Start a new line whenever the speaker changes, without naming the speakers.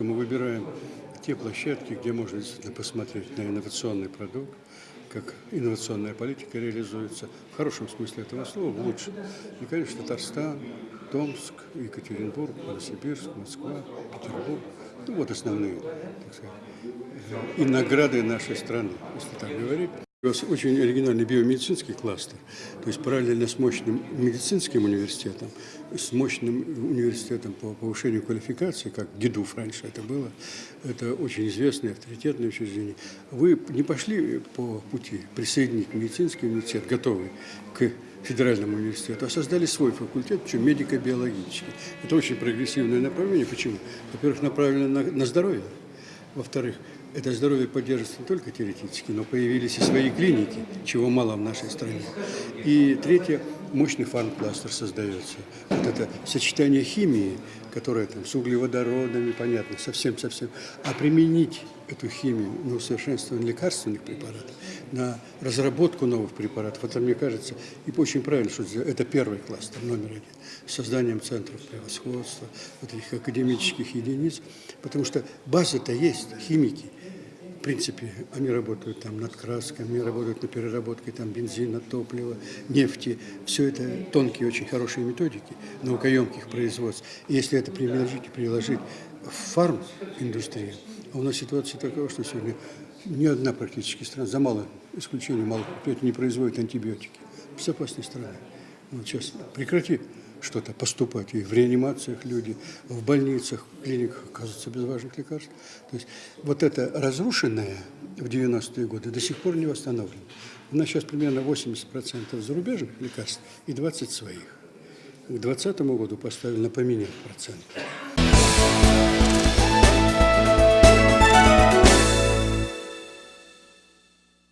Мы выбираем те площадки, где можно действительно посмотреть на инновационный продукт, как инновационная политика реализуется, в хорошем смысле этого слова, в лучшем. И, конечно, Татарстан, Томск, Екатеринбург, Новосибирск, Москва, Петербург. Ну, вот основные, так сказать, э, и награды нашей страны, если так говорить. У нас очень оригинальный биомедицинский кластер, то есть параллельно с мощным медицинским университетом, с мощным университетом по повышению квалификации, как ГИДУФ раньше это было, это очень известное, авторитетное учреждение. Вы не пошли по пути присоединить медицинский университет, готовый к федеральному университету, а создали свой факультет, причем медико-биологический. Это очень прогрессивное направление. Почему? Во-первых, направлено на, на здоровье. Во-вторых, это здоровье поддерживается не только теоретически, но появились и свои клиники, чего мало в нашей стране. И третье, мощный фармкластер создается. Вот это сочетание химии, которое там с углеводородами, понятно, совсем-совсем. А применить эту химию на усовершенствование лекарственных препаратов, на разработку новых препаратов, это, мне кажется, и очень правильно, что это первый кластер, номер один, с созданием центров превосходства, вот этих академических единиц, потому что база-то есть, химики – принципе, они работают там над красками, работают над переработкой там, бензина, топлива, нефти. Все это тонкие, очень хорошие методики наукоемких производств. И если это приложить, приложить в фарм-индустрию, а у нас ситуация такова, что сегодня ни одна практически страна, за мало исключений, мало не производит антибиотики. Безопасной страны. Вот сейчас прекрати что-то поступать. И в реанимациях люди, в больницах, в клиниках оказываются без важных лекарств. То есть вот это разрушенное в 90-е годы до сих пор не восстановлено. У нас сейчас примерно 80% зарубежных лекарств и 20 своих. К 2020 году поставили на поменять процент.